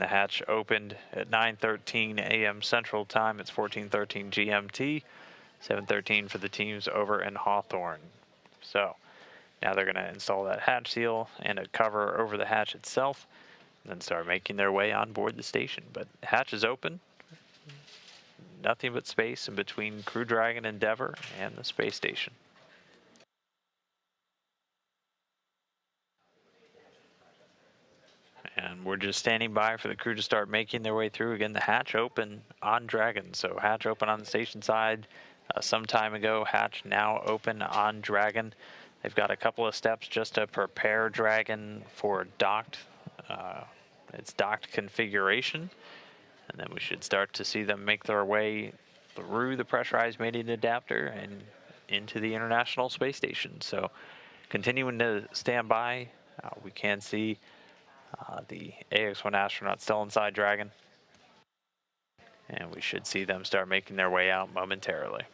The hatch opened at 9:13 a.m. Central Time. It's 14:13 GMT. 7:13 for the teams over in Hawthorne. So now they're going to install that hatch seal and a cover over the hatch itself, and then start making their way on board the station. But hatch is open. Nothing but space in between Crew Dragon Endeavour and the space station. And we're just standing by for the crew to start making their way through. Again, the hatch open on Dragon. So hatch open on the station side uh, some time ago. Hatch now open on Dragon. They've got a couple of steps just to prepare Dragon for docked, uh, its docked configuration. And then we should start to see them make their way through the pressurized mating adapter and into the International Space Station. So continuing to stand by, uh, we can see uh, the AX-1 astronaut still inside Dragon. And we should see them start making their way out momentarily.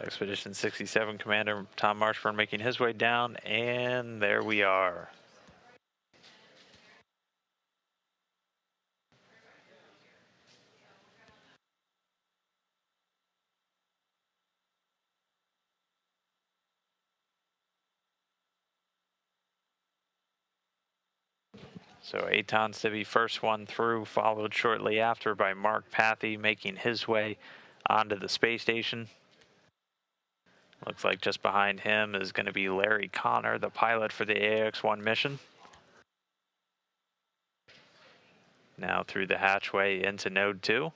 Expedition 67 Commander Tom Marshburn making his way down, and there we are. So Eytan's to be first one through, followed shortly after by Mark Pathy making his way onto the space station. Looks like just behind him is going to be Larry Connor, the pilot for the AX-1 mission. Now through the hatchway into node 2.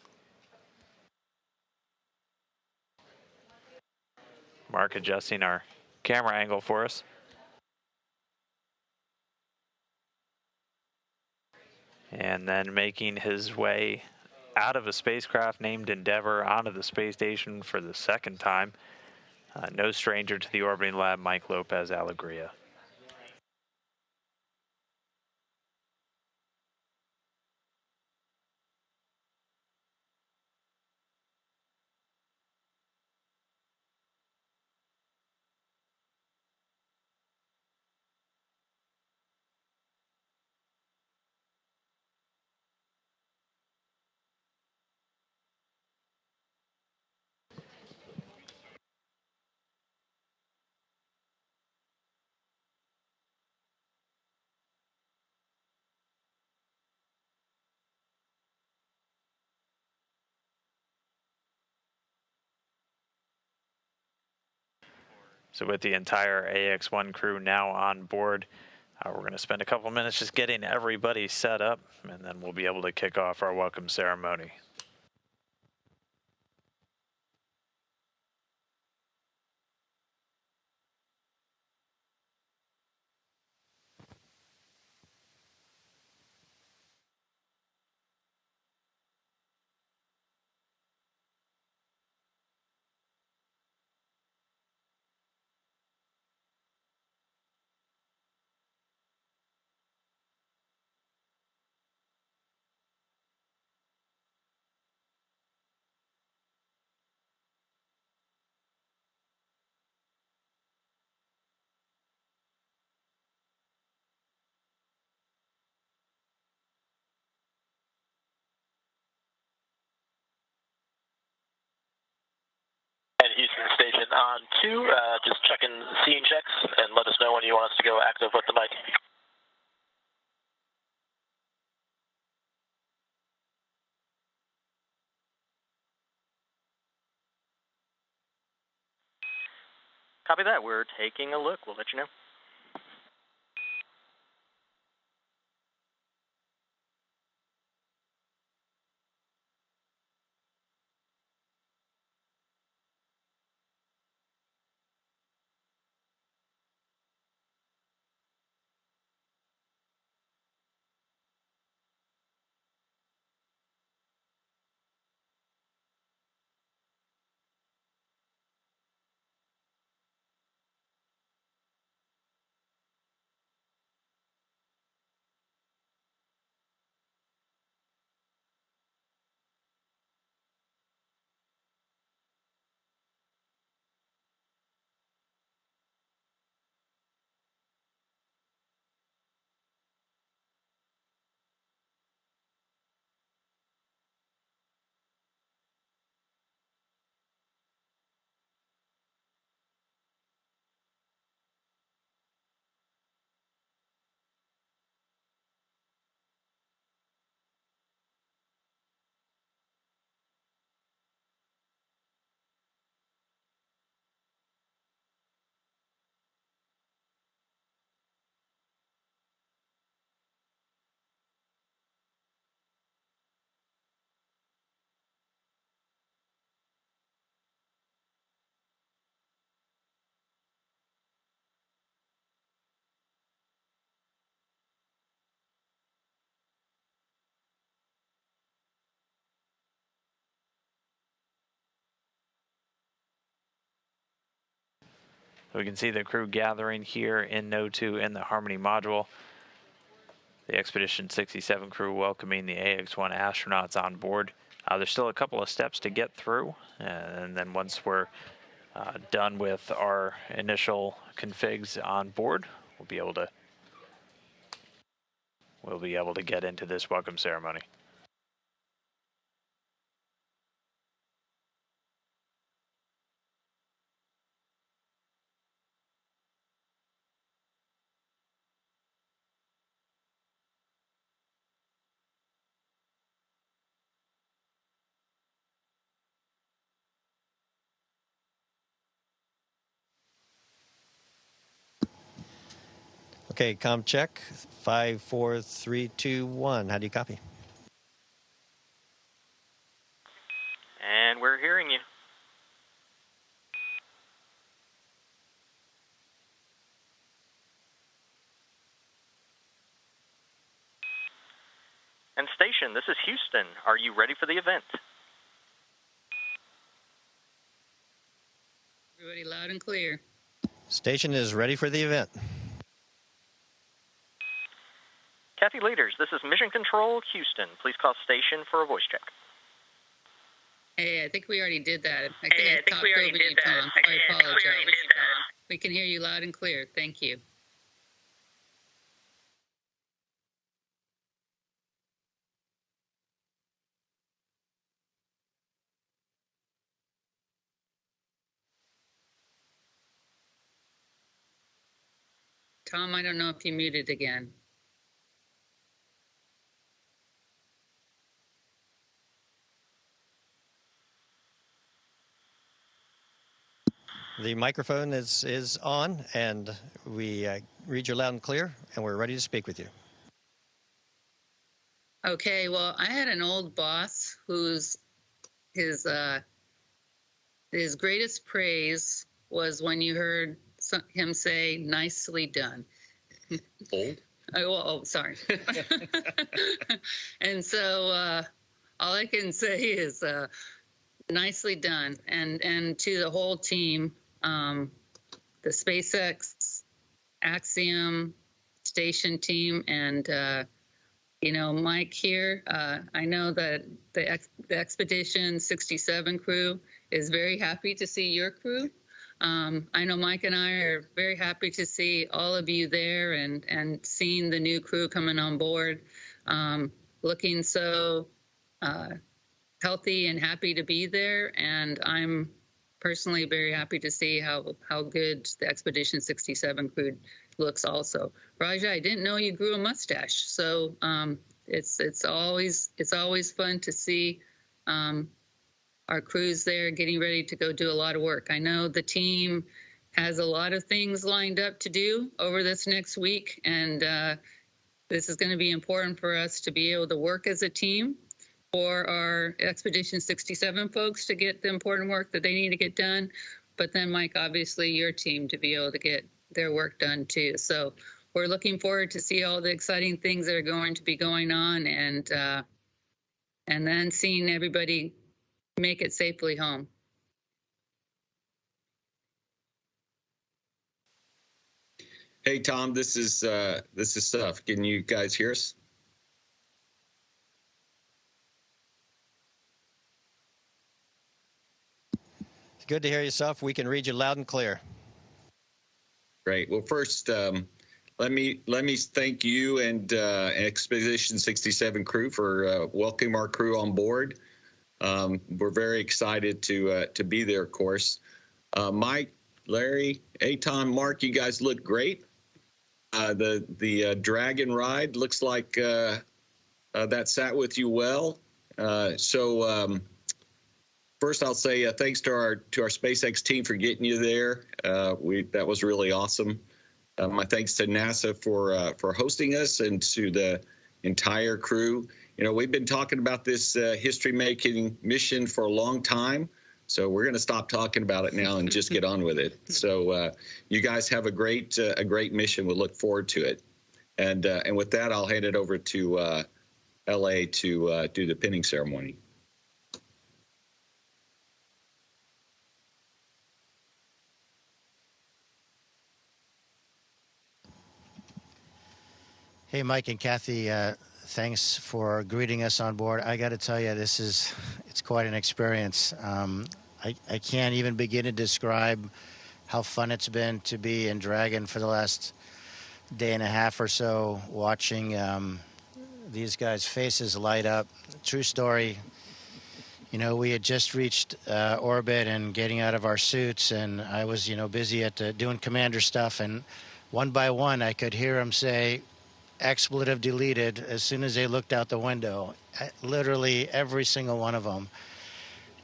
Mark adjusting our camera angle for us. And then making his way out of a spacecraft named Endeavour onto the space station for the second time. Uh, no stranger to the orbiting lab, Mike Lopez Alegria. So with the entire AX1 crew now on board, uh, we're going to spend a couple minutes just getting everybody set up, and then we'll be able to kick off our welcome ceremony. Houston Station on two. Uh, just checking scene checks and let us know when you want us to go active with the mic. Copy that. We're taking a look. We'll let you know. We can see the crew gathering here in Node 2 in the Harmony module. The Expedition 67 crew welcoming the AX-1 astronauts on board. Uh, there's still a couple of steps to get through, and then once we're uh, done with our initial configs on board, we'll be able to we'll be able to get into this welcome ceremony. Okay, com check. Five, four, three, two, one. How do you copy? And we're hearing you. And station, this is Houston. Are you ready for the event? Everybody loud and clear. Station is ready for the event. Kathy Lueders, this is Mission Control Houston. Please call station for a voice check. Hey, I think we already did that. I think Hey, I, I think talked we already over did you, that. Tom. I I think we already apologize. did that. We can hear you loud and clear. Thank you. Tom, I don't know if you muted again. The microphone is, is on, and we uh, read you loud and clear, and we're ready to speak with you. Okay, well, I had an old boss whose his uh, his greatest praise was when you heard some, him say "nicely done." Old? Oh, oh sorry. and so uh, all I can say is uh, nicely done, and and to the whole team, um, the SpaceX Axiom station team, and uh, you know Mike here. Uh, I know that the, ex- the Expedition 67 crew is very happy to see your crew. Um, I know Mike and I are very happy to see all of you there and, and seeing the new crew coming on board, um, looking so uh, healthy and happy to be there. And I'm personally very happy to see how, how good the Expedition 67 crew looks also. Raja, I didn't know you grew a mustache. So um, it's, it's, always, it's always fun to see um, our crews there getting ready to go do a lot of work. I know the team has a lot of things lined up to do over this next week, and uh, this is going to be important for us to be able to work as a team for our Expedition 67 folks to get the important work that they need to get done. But then, Mike, obviously, your team to be able to get their work done too. So we're looking forward to see all the exciting things that are going to be going on, and uh, and then seeing everybody make it safely home. Hey Tom, this is uh, this is Suff. Can you guys hear us? It's good to hear yourself. We can read you loud and clear. Great. Well, first, um, let me let me thank you and uh, Expedition 67 crew for uh, welcoming our crew on board. Um, we're very excited to uh, to be there. Of course, uh, Mike, Larry, Eytan, Mark, you guys look great. Uh, the the uh, dragon ride looks like that sat with you well. So um, first, I'll say uh, thanks to our to our SpaceX team for getting you there. Uh, we that was really awesome. Uh, my thanks to NASA for uh, for hosting us and to the entire crew. You know, we've been talking about this uh, history making mission for a long time. So we're going to stop talking about it now and just get on with it. So uh, you guys have a great uh, a great mission. We'll look forward to it. And uh, and with that, I'll hand it over to uh, LA to uh, do the pinning ceremony. Hey, Mike and Kathy, uh, thanks for greeting us on board. I got to tell you, this is it's quite an experience. Um, I, I can't even begin to describe how fun it's been to be in Dragon for the last day and a half or so, watching um, these guys' faces light up. True story. You know, we had just reached uh, orbit and getting out of our suits, and I was, you know, busy at the, doing commander stuff, and one by one, I could hear them say, expletive deleted as soon as they looked out the window. Literally every single one of them.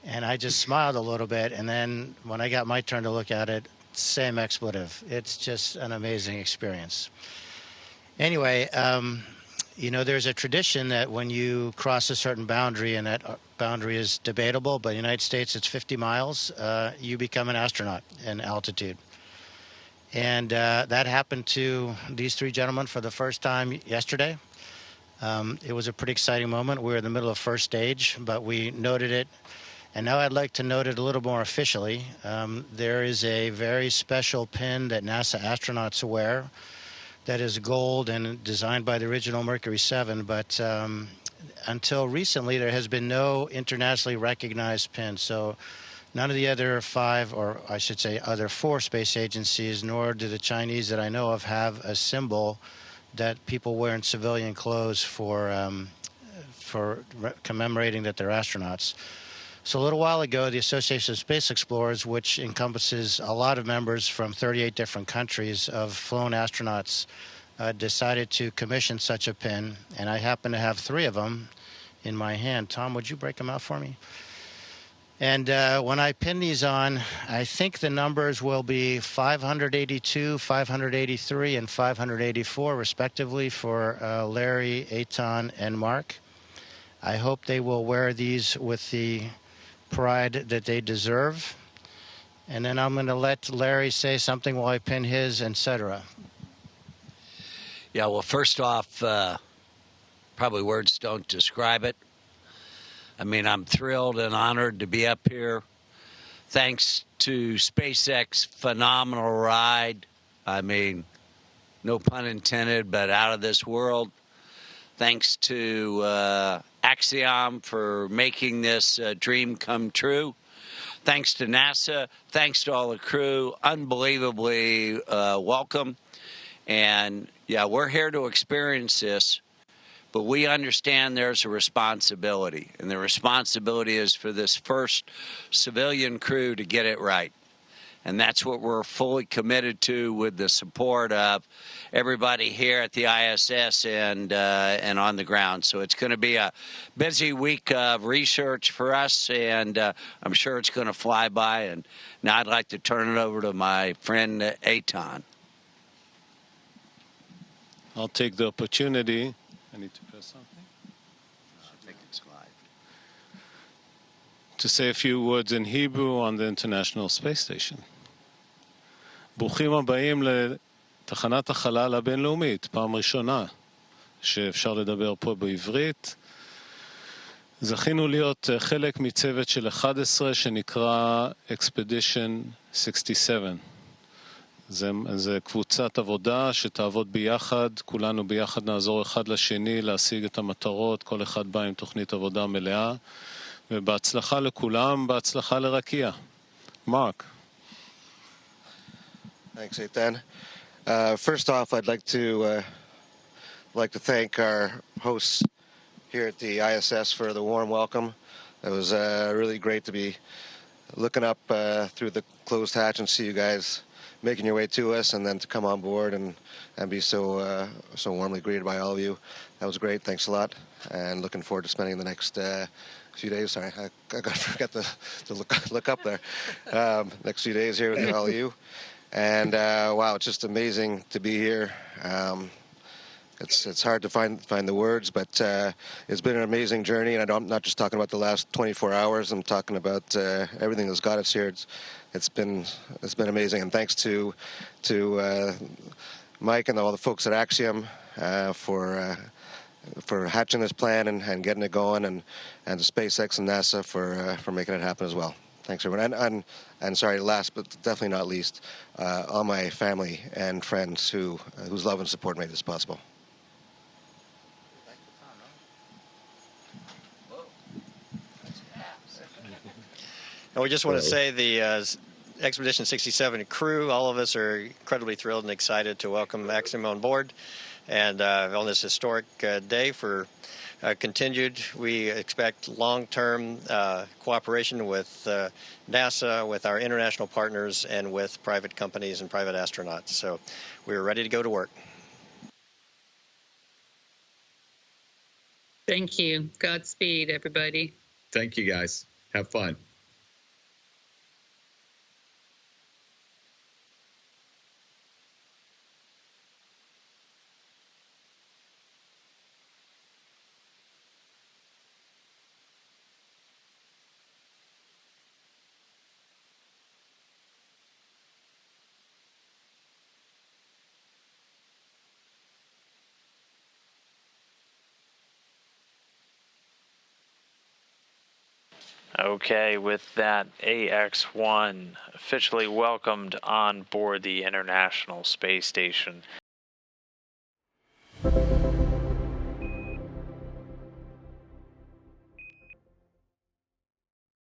And I just smiled a little bit. And then when I got my turn to look at it, same expletive. It's just an amazing experience. Anyway, um, you know, there's a tradition that when you cross a certain boundary, and that uh, boundary is debatable, but in the United States it's 50 miles, uh, you become an astronaut in altitude. And uh, that happened to these three gentlemen for the first time yesterday. Um, it was a pretty exciting moment. We were in the middle of first stage, but we noted it. And now I'd like to note it a little more officially. Um, there is a very special pin that NASA astronauts wear that is gold and designed by the original Mercury 7, but um, until recently, there has been no internationally recognized pin. So None of the other five, or I should say, other four space agencies, nor do the Chinese that I know of, have a symbol that people wear in civilian clothes for um, for commemorating that they're astronauts. So a little while ago, the Association of Space Explorers, which encompasses a lot of members from 38 different countries of flown astronauts, uh, decided to commission such a pin, and I happen to have three of them in my hand. Tom, would you break them out for me? And uh, when I pin these on, I think the numbers will be 582, 583, and 584, respectively, for uh, Larry, Eytan, and Mark. I hope they will wear these with the pride that they deserve. And then I'm going to let Larry say something while I pin his, etc. Yeah, well, first off, uh, probably words don't describe it. I mean, I'm thrilled and honored to be up here. Thanks to SpaceX, phenomenal ride. I mean, no pun intended, but out of this world. Thanks to uh, Axiom for making this uh, dream come true. Thanks to NASA. Thanks to all the crew. Unbelievably uh, welcome. And yeah, we're here to experience this but we understand there's a responsibility, and the responsibility is for this first civilian crew to get it right. And that's what we're fully committed to with the support of everybody here at the ISS and uh, and on the ground. So it's going to be a busy week of research for us, and uh, I'm sure it's going to fly by. And now I'd like to turn it over to my friend uh, Eytan. I'll take the opportunity I need to press something. I think it's live. To say a few words in Hebrew on the International Space Station. ברוכים הבאים לתחנת החלל הבינלאומית, פעם ראשונה שאפשר לדבר פה בעברית. זכינו להיות חלק מצוות של 11 שנקרא Expedition 67. זה, זה קבוצת עבודה שתעבוד ביחד, כולנו ביחד נעזור אחד לשני להשיג את המטרות, כל אחד בא עם תוכנית עבודה מלאה, ובהצלחה לכולם, בהצלחה לרקיע. מרק. Thanks, Ethan. Uh, first off, I'd like to uh, like to thank our hosts here at the ISS for the warm welcome. It was uh, really great to be looking up uh, through the closed hatch and see you guys making your way to us and then to come on board and, and be so uh, so warmly greeted by all of you. That was great. Thanks a lot. And looking forward to spending the next uh, few days. Sorry, I, I got forgot to, to look look up there. Um, next few days here with all of you. And uh, wow, it's just amazing to be here. Um, it's it's hard to find find the words, but uh, it's been an amazing journey, and I am not just talking about the last 24 hours. I'm talking about uh, everything that's got us here. It's it's been it's been amazing, and thanks to to uh, Mike and all the folks at Axiom uh, for uh, for hatching this plan and, and, getting it going, and and to SpaceX and NASA for uh, for making it happen as well. Thanks everyone, and and, and sorry, last but definitely not least, all my family and friends who whose love and support made this possible. And we just want to say the uh, Expedition 67 crew, all of us are incredibly thrilled and excited to welcome Axiom on board. And uh, on this historic uh, day for uh, continued, we expect long term uh, cooperation with uh, NASA, with our international partners, and with private companies and private astronauts. So we're ready to go to work. Thank you. Godspeed, everybody. Thank you, guys. Have fun. Okay, with that, AX1 officially welcomed on board the International Space Station.